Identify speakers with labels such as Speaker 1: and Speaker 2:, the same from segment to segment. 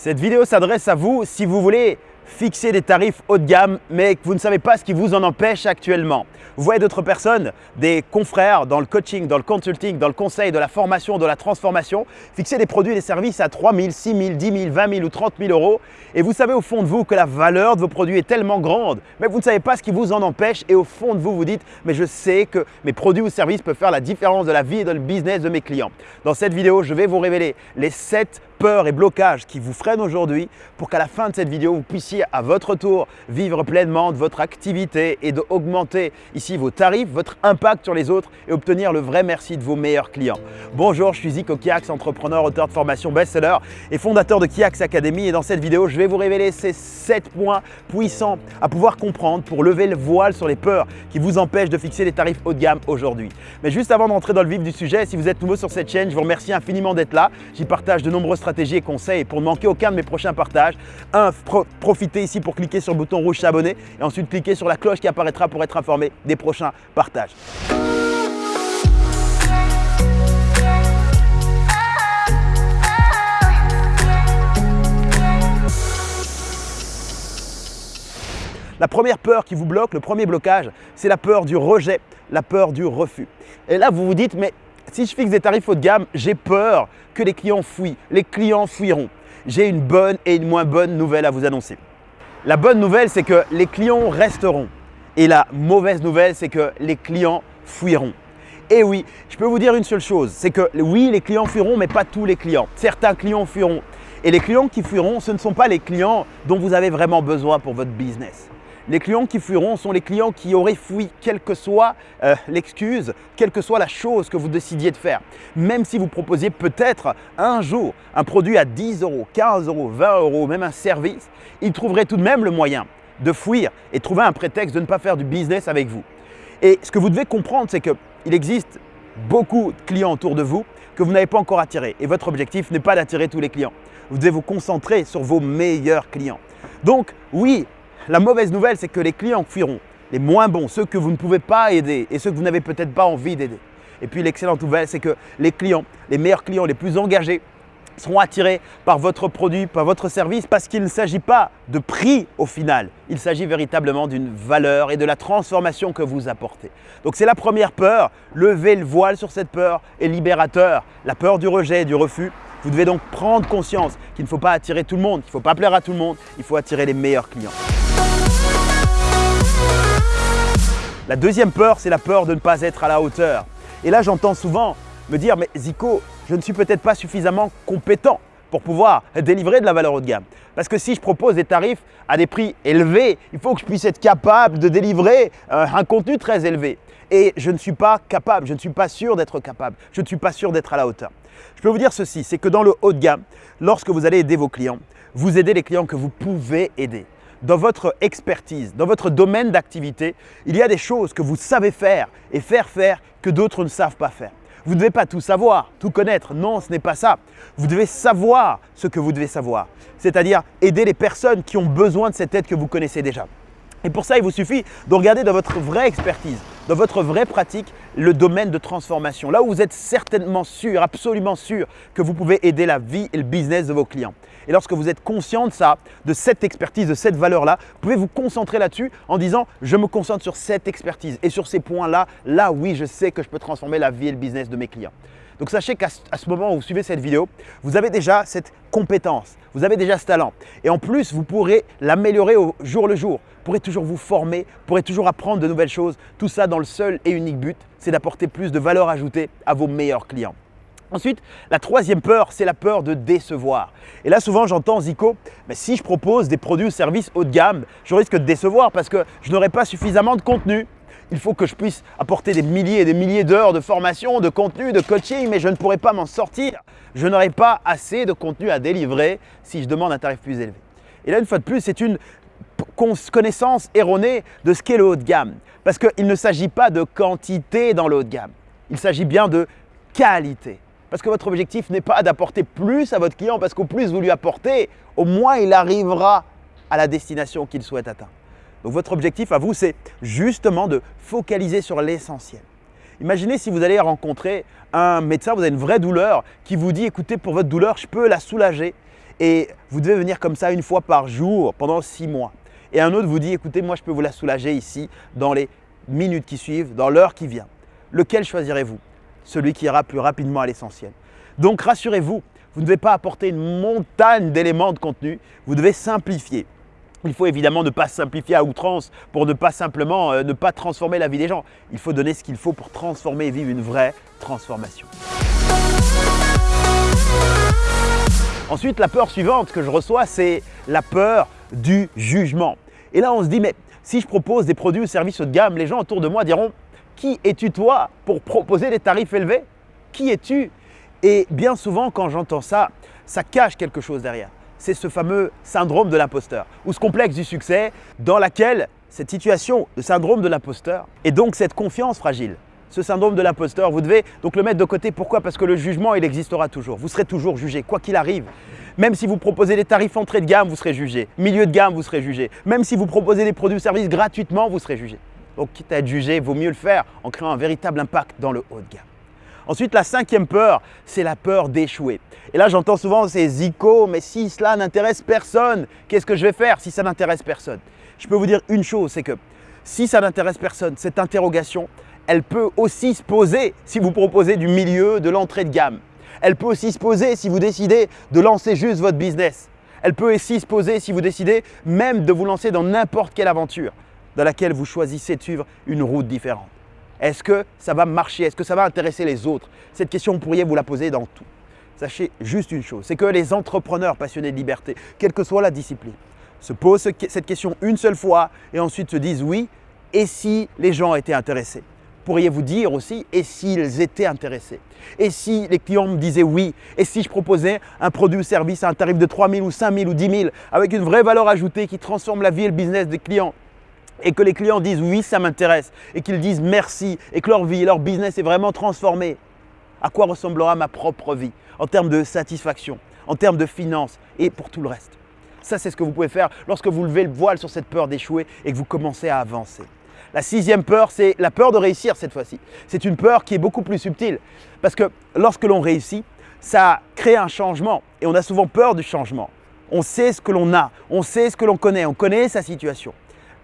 Speaker 1: Cette vidéo s'adresse à vous si vous voulez fixer des tarifs haut de gamme mais que vous ne savez pas ce qui vous en empêche actuellement. Vous voyez d'autres personnes, des confrères dans le coaching, dans le consulting, dans le conseil, de la formation, de la transformation, fixer des produits et des services à 3 000, 6 000, 10 000, 20 000 ou 30 000 euros et vous savez au fond de vous que la valeur de vos produits est tellement grande mais vous ne savez pas ce qui vous en empêche et au fond de vous vous dites mais je sais que mes produits ou services peuvent faire la différence de la vie et de le business de mes clients. Dans cette vidéo, je vais vous révéler les 7 peurs et blocages qui vous freinent aujourd'hui pour qu'à la fin de cette vidéo, vous puissiez à votre tour vivre pleinement de votre activité et d'augmenter ici vos tarifs, votre impact sur les autres et obtenir le vrai merci de vos meilleurs clients. Bonjour, je suis Zico Kiax, entrepreneur, auteur de formation best-seller et fondateur de Kiax Academy et dans cette vidéo, je vais vous révéler ces 7 points puissants à pouvoir comprendre pour lever le voile sur les peurs qui vous empêchent de fixer des tarifs haut de gamme aujourd'hui. Mais juste avant d'entrer dans le vif du sujet, si vous êtes nouveau sur cette chaîne, je vous remercie infiniment d'être là. J'y partage de nombreuses stratégies et conseils pour ne manquer aucun de mes prochains partages. Un, profitez ici pour cliquer sur le bouton rouge s'abonner et ensuite cliquez sur la cloche qui apparaîtra pour être informé des prochains partages. La première peur qui vous bloque, le premier blocage, c'est la peur du rejet, la peur du refus. Et là, vous vous dites, mais si je fixe des tarifs haut de gamme, j'ai peur que les clients fuient. Les clients fuiront. J'ai une bonne et une moins bonne nouvelle à vous annoncer. La bonne nouvelle, c'est que les clients resteront. Et la mauvaise nouvelle, c'est que les clients fuiront. Et oui, je peux vous dire une seule chose, c'est que oui, les clients fuiront, mais pas tous les clients. Certains clients fuiront. Et les clients qui fuiront, ce ne sont pas les clients dont vous avez vraiment besoin pour votre business. Les clients qui fuiront sont les clients qui auraient fui, quelle que soit euh, l'excuse, quelle que soit la chose que vous décidiez de faire. Même si vous proposiez peut-être un jour un produit à 10 euros, 15 euros, 20 euros, même un service, ils trouveraient tout de même le moyen de fuir et trouver un prétexte de ne pas faire du business avec vous. Et ce que vous devez comprendre, c'est qu'il existe beaucoup de clients autour de vous que vous n'avez pas encore attirés. Et votre objectif n'est pas d'attirer tous les clients. Vous devez vous concentrer sur vos meilleurs clients. Donc oui, la mauvaise nouvelle, c'est que les clients fuiront. Les moins bons, ceux que vous ne pouvez pas aider et ceux que vous n'avez peut-être pas envie d'aider. Et puis l'excellente nouvelle, c'est que les clients, les meilleurs clients, les plus engagés, seront attirés par votre produit, par votre service, parce qu'il ne s'agit pas de prix au final. Il s'agit véritablement d'une valeur et de la transformation que vous apportez. Donc c'est la première peur. Lever le voile sur cette peur est libérateur. La peur du rejet et du refus. Vous devez donc prendre conscience qu'il ne faut pas attirer tout le monde, il ne faut pas plaire à tout le monde, il faut attirer les meilleurs clients. La deuxième peur, c'est la peur de ne pas être à la hauteur. Et là, j'entends souvent me dire, mais Zico, je ne suis peut-être pas suffisamment compétent pour pouvoir délivrer de la valeur haut de gamme. Parce que si je propose des tarifs à des prix élevés, il faut que je puisse être capable de délivrer euh, un contenu très élevé. Et je ne suis pas capable, je ne suis pas sûr d'être capable, je ne suis pas sûr d'être à la hauteur. Je peux vous dire ceci, c'est que dans le haut de gamme, lorsque vous allez aider vos clients, vous aidez les clients que vous pouvez aider dans votre expertise, dans votre domaine d'activité, il y a des choses que vous savez faire et faire faire que d'autres ne savent pas faire. Vous ne devez pas tout savoir, tout connaître. Non, ce n'est pas ça. Vous devez savoir ce que vous devez savoir. C'est-à-dire aider les personnes qui ont besoin de cette aide que vous connaissez déjà. Et pour ça, il vous suffit de regarder dans votre vraie expertise, dans votre vraie pratique, le domaine de transformation. Là où vous êtes certainement sûr, absolument sûr que vous pouvez aider la vie et le business de vos clients. Et lorsque vous êtes conscient de ça, de cette expertise, de cette valeur-là, vous pouvez vous concentrer là-dessus en disant « je me concentre sur cette expertise et sur ces points-là, là oui, je sais que je peux transformer la vie et le business de mes clients ». Donc sachez qu'à ce moment où vous suivez cette vidéo, vous avez déjà cette compétence, vous avez déjà ce talent. Et en plus, vous pourrez l'améliorer au jour le jour. Vous pourrez toujours vous former, vous pourrez toujours apprendre de nouvelles choses. Tout ça dans le seul et unique but, c'est d'apporter plus de valeur ajoutée à vos meilleurs clients. Ensuite, la troisième peur, c'est la peur de décevoir. Et là, souvent, j'entends Zico, mais si je propose des produits ou services haut de gamme, je risque de décevoir parce que je n'aurai pas suffisamment de contenu il faut que je puisse apporter des milliers et des milliers d'heures de formation, de contenu, de coaching, mais je ne pourrai pas m'en sortir. Je n'aurai pas assez de contenu à délivrer si je demande un tarif plus élevé. Et là, une fois de plus, c'est une connaissance erronée de ce qu'est le haut de gamme. Parce qu'il ne s'agit pas de quantité dans le haut de gamme. Il s'agit bien de qualité. Parce que votre objectif n'est pas d'apporter plus à votre client, parce qu'au plus vous lui apportez, au moins il arrivera à la destination qu'il souhaite atteindre. Donc votre objectif à vous, c'est justement de focaliser sur l'essentiel. Imaginez si vous allez rencontrer un médecin, vous avez une vraie douleur, qui vous dit « écoutez, pour votre douleur, je peux la soulager » et vous devez venir comme ça une fois par jour pendant six mois. Et un autre vous dit, écoutez, moi je peux vous la soulager ici dans les minutes qui suivent, dans l'heure qui vient. Lequel choisirez-vous? Celui qui ira plus rapidement à l'essentiel. Donc rassurez-vous, vous ne devez pas apporter une montagne d'éléments de contenu, vous devez simplifier. Il faut évidemment ne pas simplifier à outrance pour ne pas simplement euh, ne pas transformer la vie des gens. Il faut donner ce qu'il faut pour transformer et vivre une vraie transformation. Ensuite, la peur suivante que je reçois, c'est la peur du jugement. Et là, on se dit, mais si je propose des produits ou services haut de gamme, les gens autour de moi diront, qui es-tu toi pour proposer des tarifs élevés? Qui es-tu? Et bien souvent, quand j'entends ça, ça cache quelque chose derrière. C'est ce fameux syndrome de l'imposteur ou ce complexe du succès dans laquelle cette situation, le syndrome de l'imposteur, et donc cette confiance fragile, ce syndrome de l'imposteur, vous devez donc le mettre de côté. Pourquoi? Parce que le jugement, il existera toujours. Vous serez toujours jugé, quoi qu'il arrive. Même si vous proposez des tarifs entrée de gamme, vous serez jugé. Milieu de gamme, vous serez jugé. Même si vous proposez des produits ou services gratuitement, vous serez jugé. Donc, quitte à être jugé, vaut mieux le faire en créant un véritable impact dans le haut de gamme. Ensuite, la cinquième peur, c'est la peur d'échouer. Et là, j'entends souvent ces zico, mais si cela n'intéresse personne, qu'est-ce que je vais faire si ça n'intéresse personne? Je peux vous dire une chose, c'est que si ça n'intéresse personne, cette interrogation, elle peut aussi se poser si vous proposez du milieu, de l'entrée de gamme. Elle peut aussi se poser si vous décidez de lancer juste votre business. Elle peut aussi se poser si vous décidez même de vous lancer dans n'importe quelle aventure dans laquelle vous choisissez de suivre une route différente. Est-ce que ça va marcher? Est-ce que ça va intéresser les autres? Cette question, vous pourriez vous la poser dans tout. Sachez juste une chose, c'est que les entrepreneurs passionnés de liberté, quelle que soit la discipline, se posent cette question une seule fois et ensuite se disent oui, et si les gens étaient intéressés? Pourriez-vous dire aussi, et s'ils étaient intéressés? Et si les clients me disaient oui? Et si je proposais un produit ou service à un tarif de 3 000 ou 5 000 ou 10 000 avec une vraie valeur ajoutée qui transforme la vie et le business des clients? Et que les clients disent oui, ça m'intéresse et qu'ils disent merci et que leur vie et leur business est vraiment transformé, à quoi ressemblera ma propre vie en termes de satisfaction, en termes de finances et pour tout le reste? Ça, c'est ce que vous pouvez faire lorsque vous levez le voile sur cette peur d'échouer et que vous commencez à avancer. La sixième peur, c'est la peur de réussir cette fois-ci. C'est une peur qui est beaucoup plus subtile parce que lorsque l'on réussit, ça crée un changement et on a souvent peur du changement. On sait ce que l'on a, on sait ce que l'on connaît, on connaît sa situation.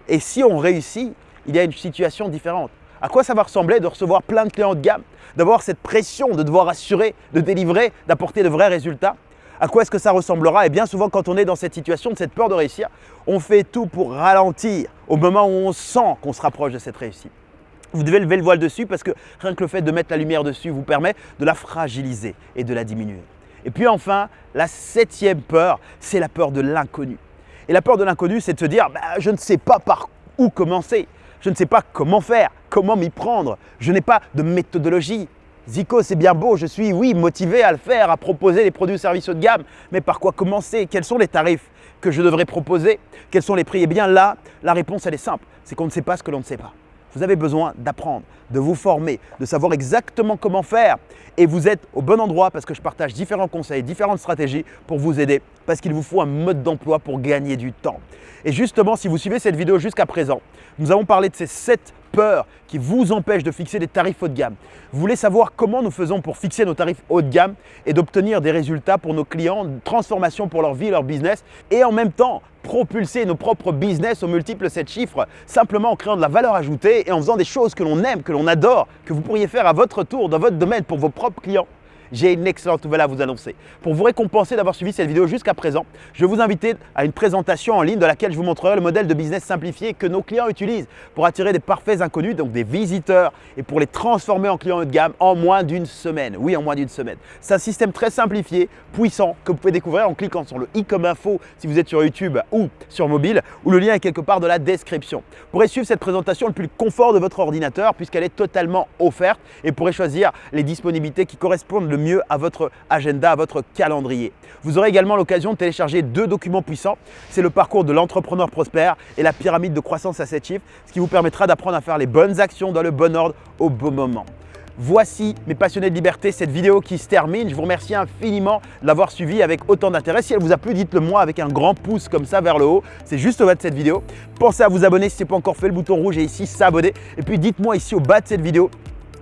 Speaker 1: Et si on réussit, il y a une situation différente. À quoi ça va ressembler de recevoir plein de clients de gamme, d'avoir cette pression de devoir assurer, de délivrer, d'apporter de vrais résultats? À quoi est-ce que ça ressemblera? Et bien souvent, quand on est dans cette situation, de cette peur de réussir, on fait tout pour ralentir au moment où on sent qu'on se rapproche de cette réussite. Vous devez lever le voile dessus parce que rien que le fait de mettre la lumière dessus vous permet de la fragiliser et de la diminuer. Et puis enfin, la septième peur, c'est la peur de l'inconnu. Et la peur de l'inconnu, c'est de se dire, bah, je ne sais pas par où commencer, je ne sais pas comment faire, comment m'y prendre, je n'ai pas de méthodologie, Zico, c'est bien beau, je suis, oui, motivé à le faire, à proposer des produits ou services haut de gamme, mais par quoi commencer? Quels sont les tarifs que je devrais proposer? Quels sont les prix? Eh bien là, la réponse, elle est simple, c'est qu'on ne sait pas ce que l'on ne sait pas. Vous avez besoin d'apprendre, de vous former, de savoir exactement comment faire. Et vous êtes au bon endroit parce que je partage différents conseils, différentes stratégies pour vous aider parce qu'il vous faut un mode d'emploi pour gagner du temps. Et justement, si vous suivez cette vidéo jusqu'à présent, nous avons parlé de ces 7 peurs qui vous empêchent de fixer des tarifs haut de gamme. Vous voulez savoir comment nous faisons pour fixer nos tarifs haut de gamme et d'obtenir des résultats pour nos clients, une transformation pour leur vie leur business et en même temps propulser nos propres business aux multiples 7 chiffres simplement en créant de la valeur ajoutée et en faisant des choses que l'on aime, que l'on adore, que vous pourriez faire à votre tour dans votre domaine pour vos propres clients j'ai une excellente nouvelle à vous annoncer. Pour vous récompenser d'avoir suivi cette vidéo jusqu'à présent, je vais vous inviter à une présentation en ligne dans laquelle je vous montrerai le modèle de business simplifié que nos clients utilisent pour attirer des parfaits inconnus, donc des visiteurs, et pour les transformer en clients haut de gamme en moins d'une semaine. Oui, en moins d'une semaine. C'est un système très simplifié, puissant, que vous pouvez découvrir en cliquant sur le i comme info si vous êtes sur YouTube ou sur mobile, ou le lien est quelque part dans la description. Vous pourrez suivre cette présentation le plus confort de votre ordinateur puisqu'elle est totalement offerte et vous pourrez choisir les disponibilités qui correspondent mieux à votre agenda, à votre calendrier. Vous aurez également l'occasion de télécharger deux documents puissants. C'est le parcours de l'entrepreneur prospère et la pyramide de croissance à 7 chiffres, ce qui vous permettra d'apprendre à faire les bonnes actions dans le bon ordre au bon moment. Voici mes passionnés de liberté, cette vidéo qui se termine. Je vous remercie infiniment de l'avoir suivi avec autant d'intérêt. Si elle vous a plu, dites-le moi avec un grand pouce comme ça vers le haut. C'est juste au bas de cette vidéo. Pensez à vous abonner si ce n'est pas encore fait, le bouton rouge est ici, s'abonner. Et puis dites-moi ici au bas de cette vidéo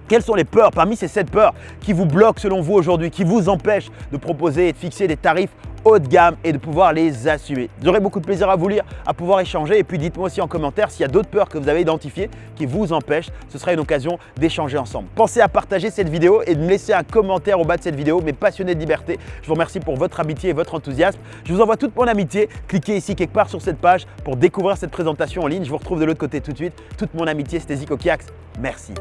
Speaker 1: Quelles sont les peurs parmi ces 7 peurs qui vous bloquent selon vous aujourd'hui, qui vous empêchent de proposer et de fixer des tarifs haut de gamme et de pouvoir les assumer? J'aurai beaucoup de plaisir à vous lire, à pouvoir échanger et puis dites-moi aussi en commentaire s'il y a d'autres peurs que vous avez identifiées qui vous empêchent. Ce sera une occasion d'échanger ensemble. Pensez à partager cette vidéo et de me laisser un commentaire au bas de cette vidéo, mes passionnés de liberté. Je vous remercie pour votre amitié et votre enthousiasme. Je vous envoie toute mon amitié. Cliquez ici quelque part sur cette page pour découvrir cette présentation en ligne. Je vous retrouve de l'autre côté tout de suite. Toute mon amitié, c'était Zico Kiax. Merci.